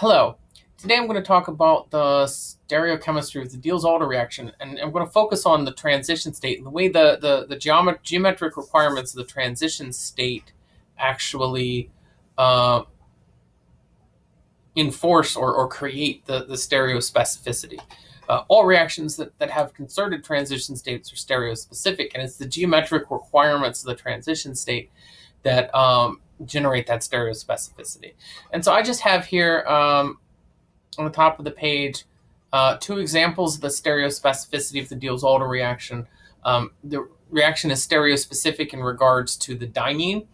Hello. Today I'm going to talk about the stereochemistry of the Diels-Alder reaction, and I'm going to focus on the transition state and the way the, the, the geomet geometric requirements of the transition state actually uh, enforce or, or create the, the stereospecificity. Uh, all reactions that, that have concerted transition states are stereospecific, and it's the geometric requirements of the transition state that um, generate that stereospecificity. And so I just have here um, on the top of the page uh, two examples of the stereospecificity of the Diels-Alder reaction. Um, the reaction is stereospecific in regards to the diene.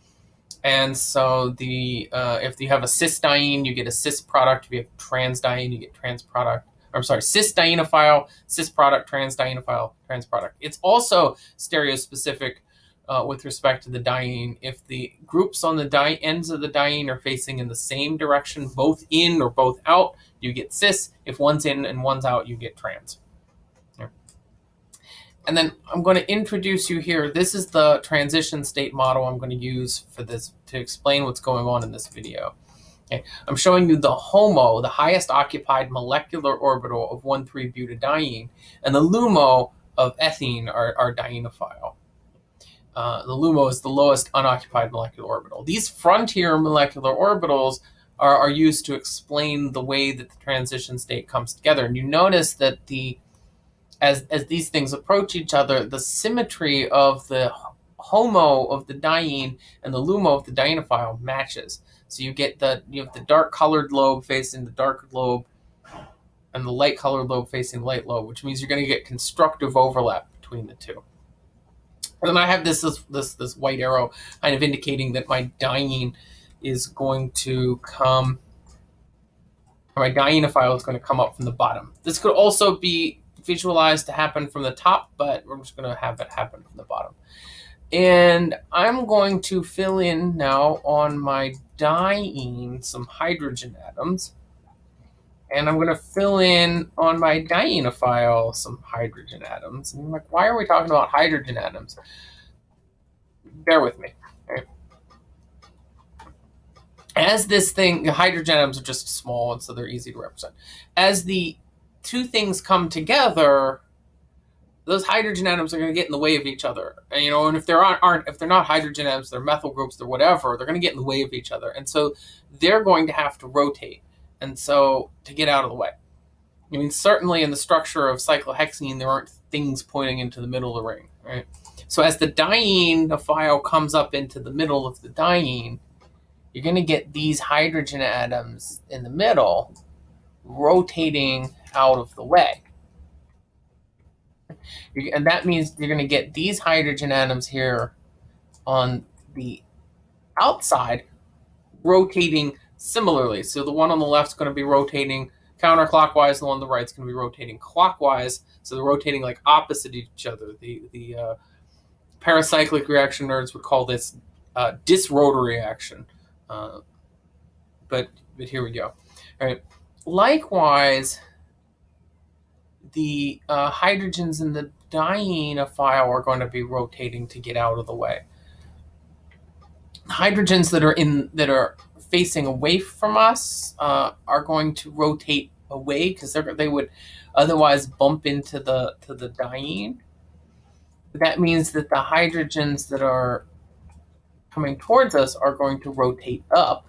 And so the uh, if you have a cis diene, you get a cis product. If you have trans diene, you get trans product. I'm sorry, cis dienophile, cis product, trans dienophile, trans product. It's also stereospecific uh, with respect to the diene. If the groups on the ends of the diene are facing in the same direction, both in or both out, you get cis. If one's in and one's out, you get trans. And then I'm going to introduce you here. This is the transition state model I'm going to use for this to explain what's going on in this video. Okay. I'm showing you the HOMO, the highest occupied molecular orbital of 1,3-butadiene, and the LUMO of ethene, our, our dienophile. Uh, the LUMO is the lowest unoccupied molecular orbital. These frontier molecular orbitals are, are used to explain the way that the transition state comes together. And you notice that the as, as these things approach each other, the symmetry of the HOMO of the diene and the LUMO of the dienophile matches. So you get the you have the dark colored lobe facing the dark lobe and the light colored lobe facing light lobe, which means you're going to get constructive overlap between the two. And I have this, this, this, this white arrow kind of indicating that my diene is going to come, my dienophile is going to come up from the bottom. This could also be visualized to happen from the top, but we're just going to have it happen from the bottom. And I'm going to fill in now on my diene some hydrogen atoms. And I'm going to fill in on my dienophile some hydrogen atoms. And I'm like, why are we talking about hydrogen atoms? Bear with me. As this thing, hydrogen atoms are just small, and so they're easy to represent. As the two things come together, those hydrogen atoms are going to get in the way of each other. And, you know, and if there aren't, aren't if they're not hydrogen atoms, they're methyl groups, they're whatever, they're going to get in the way of each other. And so they're going to have to rotate and so to get out of the way. I mean, certainly in the structure of cyclohexene, there aren't things pointing into the middle of the ring, right? So as the diene dienophile comes up into the middle of the diene, you're going to get these hydrogen atoms in the middle rotating out of the way. And that means you're going to get these hydrogen atoms here on the outside rotating similarly. So the one on the left is going to be rotating counterclockwise, the one on the right is going to be rotating clockwise. So they're rotating like opposite each other. The the uh, pericyclic reaction nerds would call this uh, disrotatory action. Uh, but but here we go. All right. Likewise, the uh, hydrogens in the dienophile are going to be rotating to get out of the way. Hydrogens that are in that are facing away from us uh, are going to rotate away because they would otherwise bump into the to the diene. That means that the hydrogens that are coming towards us are going to rotate up.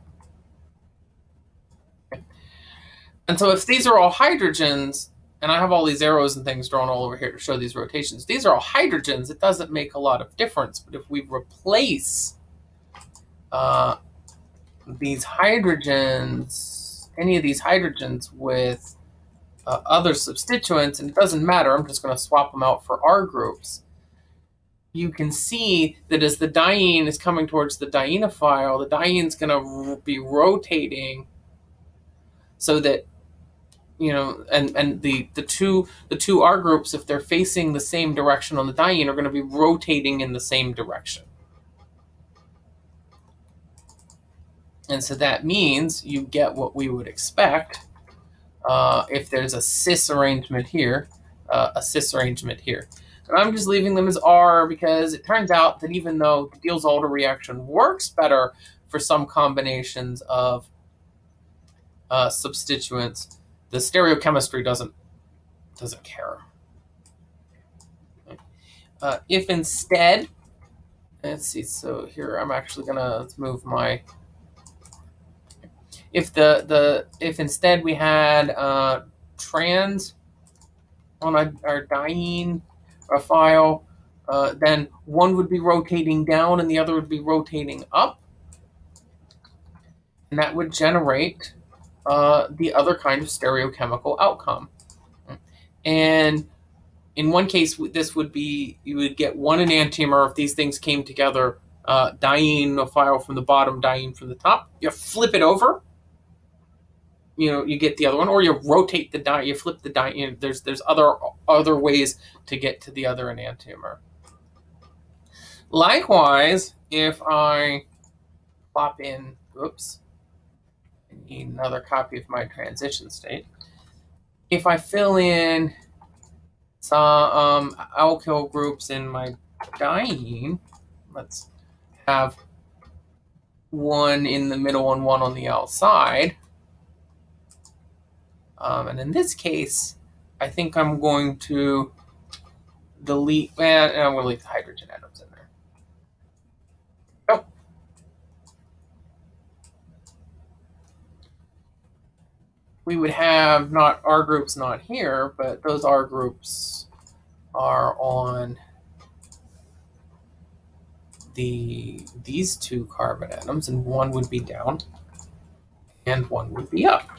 And so if these are all hydrogens, and I have all these arrows and things drawn all over here to show these rotations, these are all hydrogens, it doesn't make a lot of difference. But if we replace uh, these hydrogens, any of these hydrogens with uh, other substituents, and it doesn't matter, I'm just going to swap them out for R groups, you can see that as the diene is coming towards the dienophile, the diene is going to be rotating so that you know and and the the two the two R groups if they're facing the same direction on the diene are going to be rotating in the same direction. And so that means you get what we would expect uh, if there's a cis arrangement here, uh, a cis arrangement here. And I'm just leaving them as R because it turns out that even though the Diels-Alder reaction works better for some combinations of uh, substituents, the stereochemistry doesn't doesn't care. Uh, if instead, let's see, so here I'm actually gonna move my. If the the if instead we had uh, trans on our, our diene a file, uh, then one would be rotating down and the other would be rotating up, and that would generate uh, the other kind of stereochemical outcome. And in one case, this would be you would get one enantiomer if these things came together, uh, dienophile from the bottom, diene from the top. You flip it over, you know, you get the other one, or you rotate the die, you flip the die. You know, there's there's other other ways to get to the other enantiomer. Likewise, if I plop in, oops, I need another copy of my transition state. If I fill in some um, alkyl groups in my diene, let's have one in the middle and one on the outside. Um, and in this case, I think I'm going to delete, and I'm going to leave the hydrogen atoms in there. Oh. We would have not R groups not here, but those R groups are on the these two carbon atoms, and one would be down and one would be up.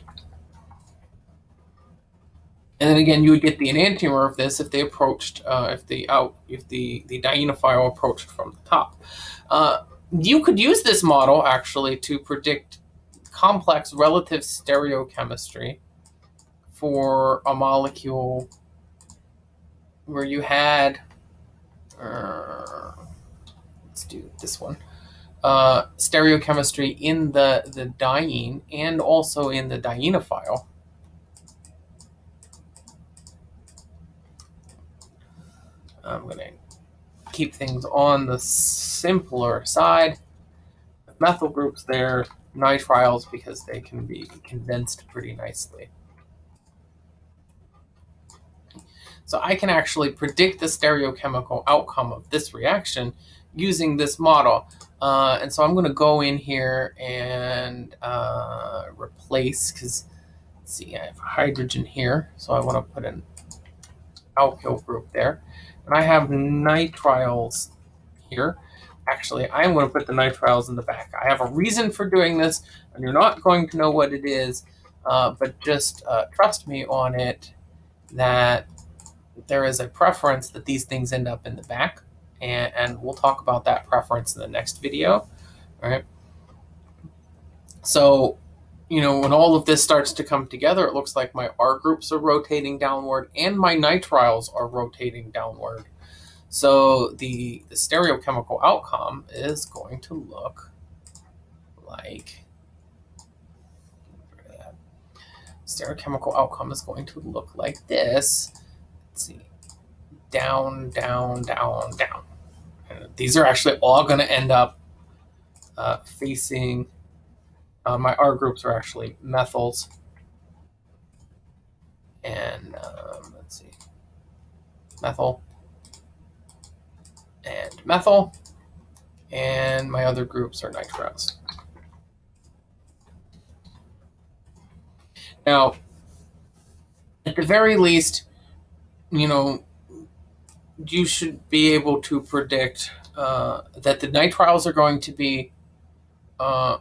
And then again, you would get the enantiomer of this if they approached, uh, if the out, if the the dienophile approached from the top. Uh, you could use this model actually to predict complex relative stereochemistry for a molecule where you had, uh, let's do this one, uh, stereochemistry in the the diene and also in the dienophile. I'm going to keep things on the simpler side. Methyl groups there, nitriles because they can be condensed pretty nicely. So I can actually predict the stereochemical outcome of this reaction using this model. Uh, and so I'm going to go in here and uh, replace, because, see, I have hydrogen here, so I want to put an alkyl group there. And I have nitriles here. Actually, I'm going to put the nitriles in the back. I have a reason for doing this, and you're not going to know what it is, uh, but just uh, trust me on it that there is a preference that these things end up in the back, and, and we'll talk about that preference in the next video. All right. So you know, when all of this starts to come together, it looks like my R groups are rotating downward and my nitriles are rotating downward. So the, the stereochemical outcome is going to look like stereochemical outcome is going to look like this. Let's see. Down, down, down, down. And these are actually all going to end up uh, facing uh, my R groups are actually methyls. And um, let's see, methyl and methyl. And my other groups are nitriles. Now, at the very least, you know, you should be able to predict uh, that the nitriles are going to be uh,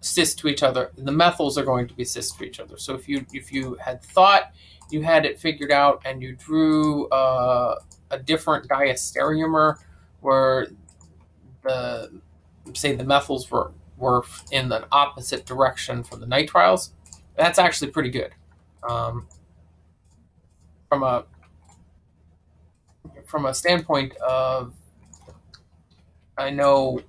cis to each other. The methyls are going to be cis to each other. So if you if you had thought you had it figured out and you drew uh, a different diastereomer where the say the methyls were were in the opposite direction from the nitriles, that's actually pretty good. Um, from a from a standpoint of I know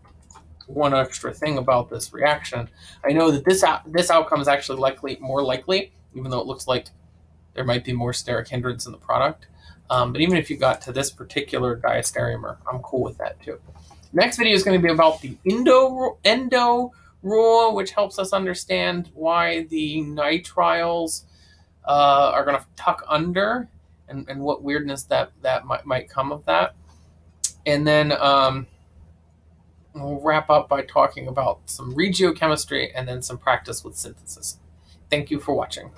one extra thing about this reaction. I know that this out, this outcome is actually likely more likely, even though it looks like there might be more steric hindrance in the product. Um, but even if you got to this particular diastereomer, I'm cool with that too. Next video is going to be about the endo endo rule, which helps us understand why the nitriles uh, are going to tuck under and, and what weirdness that, that might, might come of that. And then um, we'll wrap up by talking about some regiochemistry and then some practice with synthesis. Thank you for watching.